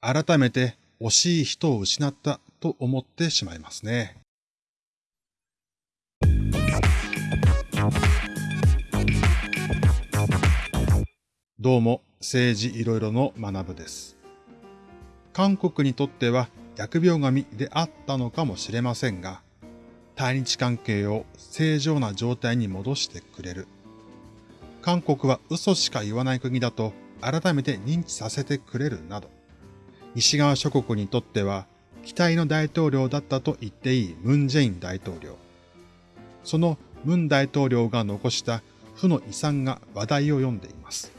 改めて惜しい人を失ったと思ってしまいますね。どうも、政治いろいろの学部です。韓国にとっては疫病神であったのかもしれませんが、対日関係を正常な状態に戻してくれる。韓国は嘘しか言わない国だと改めて認知させてくれるなど、西側諸国にとっては期待の大統領だったと言っていいムン・ジェイン大統領。そのムン大統領が残した負の遺産が話題を読んでいます。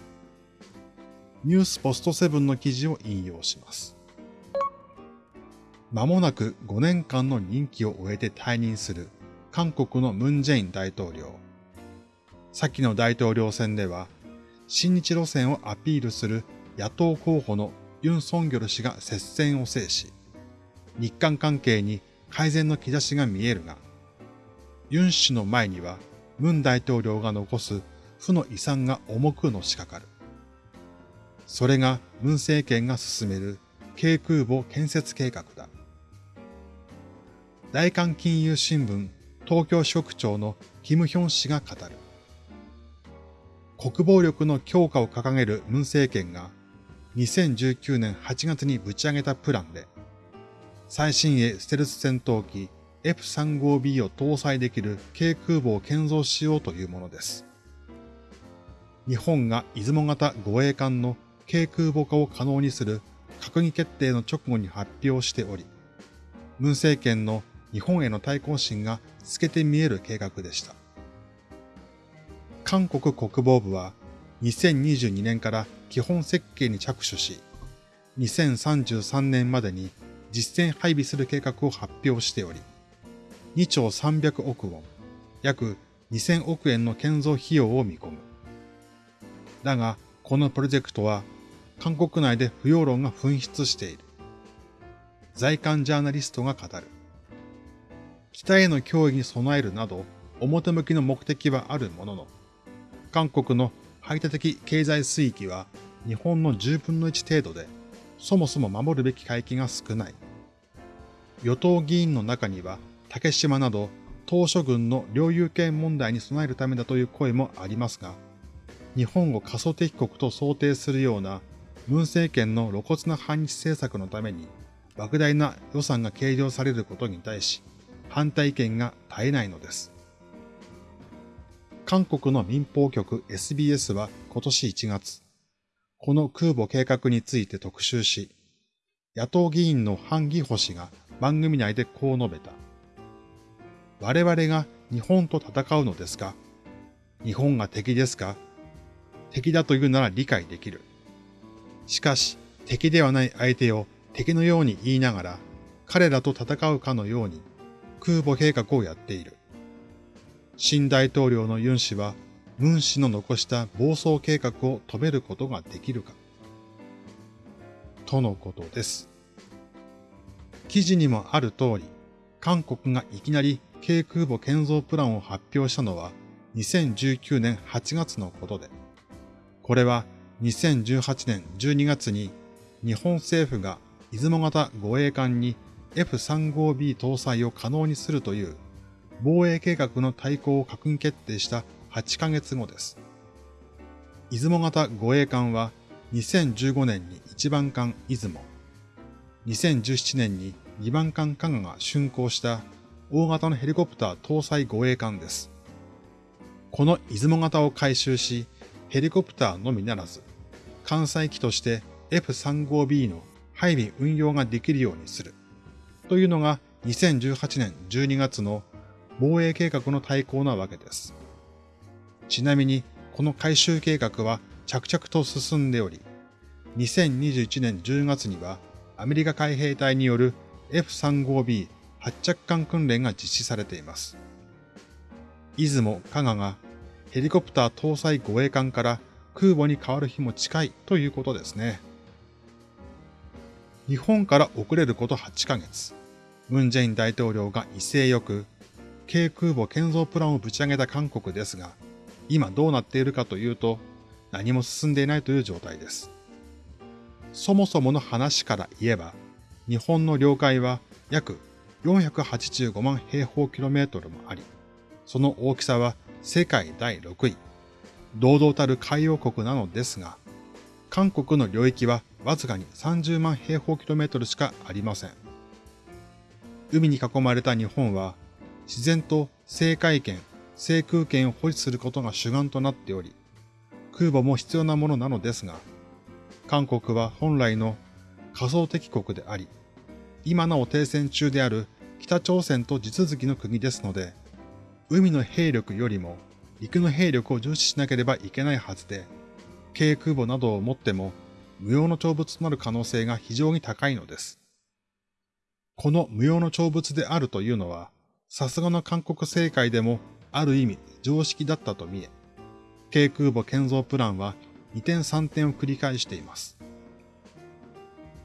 ニュースポストセブンの記事を引用します。間もなく5年間の任期を終えて退任する韓国のムン・ジェイン大統領。先の大統領選では、新日路線をアピールする野党候補のユン・ソンギョル氏が接戦を制し、日韓関係に改善の兆しが見えるが、ユン氏の前にはムン大統領が残す負の遺産が重くのしかかる。それがムン政権が進める軽空母建設計画だ。大韓金融新聞東京支局長のキム・ヒョン氏が語る。国防力の強化を掲げるムン政権が2019年8月にぶち上げたプランで、最新鋭ステルス戦闘機 F35B を搭載できる軽空母を建造しようというものです。日本が出雲型護衛艦の軽空母化を可能にする閣議決定の直後に発表しており、文政権の日本への対抗心が透けて見える計画でした。韓国国防部は2022年から基本設計に着手し、2033年までに実戦配備する計画を発表しており、2兆300億ウォン、約2000億円の建造費用を見込む。だが、このプロジェクトは、韓国内で不要論が噴出している。在韓ジャーナリストが語る。北への脅威に備えるなど、表向きの目的はあるものの、韓国の排他的経済水域は日本の10分の1程度で、そもそも守るべき海域が少ない。与党議員の中には、竹島など島諸軍の領有権問題に備えるためだという声もありますが、日本を過疎敵国と想定するような文政権の露骨な反日政策のために莫大な予算が計上されることに対し、反対意見が絶えないのです。韓国の民放局 SBS は今年1月、この空母計画について特集し、野党議員のハン・ギホ氏が番組内でこう述べた。我々が日本と戦うのですか？日本が敵ですか？敵だというなら理解できる。しかし、敵ではない相手を敵のように言いながら、彼らと戦うかのように空母計画をやっている。新大統領のユン氏は、ムン氏の残した暴走計画を止めることができるか。とのことです。記事にもある通り、韓国がいきなり軽空母建造プランを発表したのは2019年8月のことで、これは2018年12月に日本政府が出雲型護衛艦に F35B 搭載を可能にするという防衛計画の対抗を閣議決定した8ヶ月後です。出雲型護衛艦は2015年に1番艦出雲、2017年に2番艦加賀が竣工した大型のヘリコプター搭載護衛艦です。この出雲型を改修し、ヘリコプターのみならず、艦載機として F35B の配備運用ができるようにする。というのが2018年12月の防衛計画の対抗なわけです。ちなみに、この改修計画は着々と進んでおり、2021年10月にはアメリカ海兵隊による F35B 発着艦訓練が実施されています。出雲、加賀がヘリコプター搭載護衛艦から空母に変わる日も近いということですね。日本から遅れること8ヶ月。ムン・ジェイン大統領が威勢よく、軽空母建造プランをぶち上げた韓国ですが、今どうなっているかというと、何も進んでいないという状態です。そもそもの話から言えば、日本の領海は約485万平方キロメートルもあり、その大きさは世界第6位、堂々たる海洋国なのですが、韓国の領域はわずかに30万平方キロメートルしかありません。海に囲まれた日本は、自然と制海権、制空権を保持することが主眼となっており、空母も必要なものなのですが、韓国は本来の仮想敵国であり、今なお停戦中である北朝鮮と地続きの国ですので、海の兵力よりも陸の兵力を重視しなければいけないはずで、軽空母などを持っても無用の長物となる可能性が非常に高いのです。この無用の長物であるというのは、さすがの韓国政界でもある意味常識だったと見え、軽空母建造プランは2点3点を繰り返しています。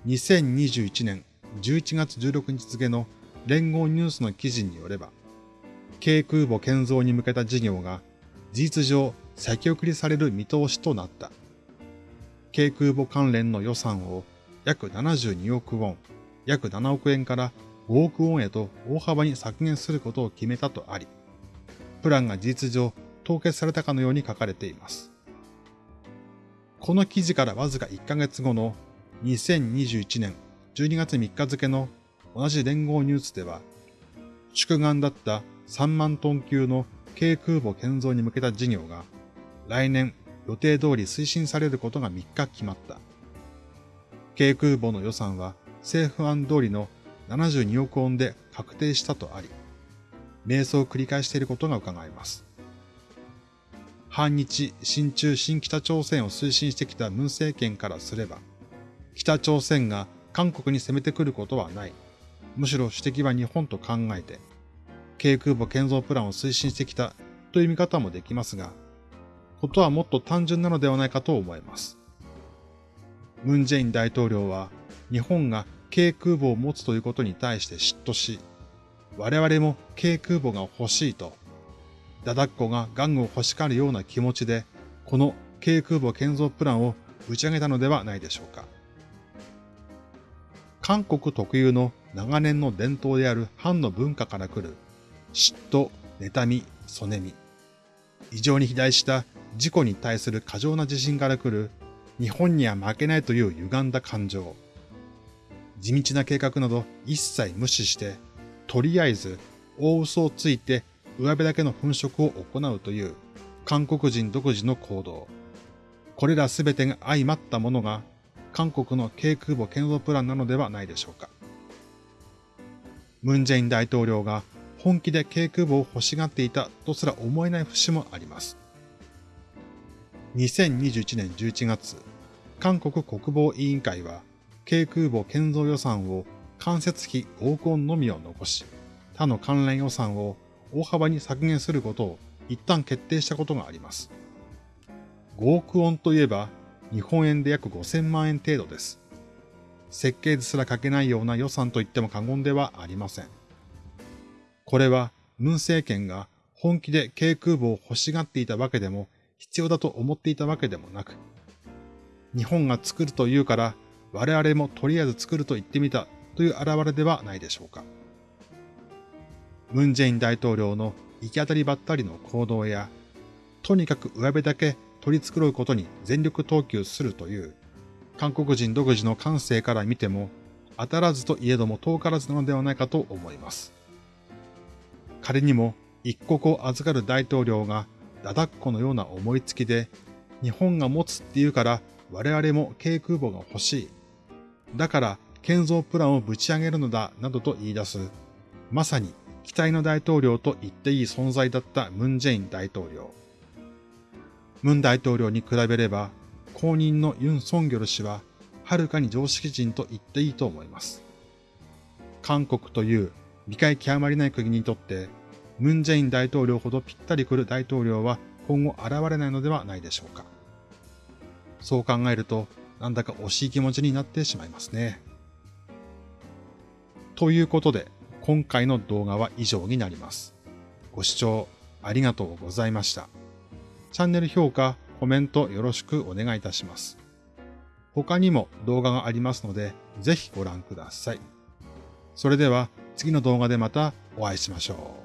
2021年11月16日付の連合ニュースの記事によれば、軽空母建造に向けた事業が事実上先送りされる見通しとなった。軽空母関連の予算を約72億ウォン、約7億円から5億ウォンへと大幅に削減することを決めたとあり、プランが事実上凍結されたかのように書かれています。この記事からわずか1ヶ月後の2021年12月3日付の同じ連合ニュースでは、宿願だった3万トン級の軽空母建造に向けた事業が来年予定通り推進されることが3日決まった。軽空母の予算は政府案通りの72億ウォンで確定したとあり、迷走を繰り返していることが伺えます。反日、親中、新北朝鮮を推進してきた文政権からすれば、北朝鮮が韓国に攻めてくることはない。むしろ主敵は日本と考えて、軽空母建造プランを推進してきたという見方もできますが、ことはもっと単純なのではないかと思います。ムン・ジェイン大統領は日本が軽空母を持つということに対して嫉妬し、我々も軽空母が欲しいと、ダダッコが玩具を欲しがるような気持ちで、この軽空母建造プランを打ち上げたのではないでしょうか。韓国特有の長年の伝統である藩の文化から来る嫉妬、妬み、そねみ。異常に肥大した自己に対する過剰な自信から来る日本には負けないという歪んだ感情。地道な計画など一切無視して、とりあえず大嘘をついて上辺だけの粉飾を行うという韓国人独自の行動。これらすべてが相まったものが韓国の軽空母建造プランなのではないでしょうか。ムン・ジェイン大統領が本気で軽空母を欲しがっていたとすら思えない節もあります。2021年11月、韓国国防委員会は軽空母建造予算を間接費5億ウォンのみを残し、他の関連予算を大幅に削減することを一旦決定したことがあります。5億ウォンといえば日本円で約5000万円程度です。設計図すら書けないような予算と言っても過言ではありません。これは、ムン政権が本気で軽空母を欲しがっていたわけでも、必要だと思っていたわけでもなく、日本が作るというから、我々もとりあえず作ると言ってみたという現れではないでしょうか。ムン・ジェイン大統領の行き当たりばったりの行動や、とにかく上辺だけ取り繕うことに全力投球するという、韓国人独自の感性から見ても、当たらずといえども遠からずなのではないかと思います。仮にも一国を預かる大統領がダダッコのような思いつきで、日本が持つって言うから我々も軽空母が欲しい。だから建造プランをぶち上げるのだなどと言い出す、まさに期待の大統領と言っていい存在だったムン・ジェイン大統領。ムン大統領に比べれば、後任のユン・ソンギョル氏は、はるかに常識人と言っていいと思います。韓国という理解極まりない国にとって、ムン・ジェイン大統領ほどぴったり来る大統領は今後現れないのではないでしょうか。そう考えると、なんだか惜しい気持ちになってしまいますね。ということで、今回の動画は以上になります。ご視聴ありがとうございました。チャンネル評価、コメントよろしくお願いいたします。他にも動画がありますので、ぜひご覧ください。それでは次の動画でまたお会いしましょう。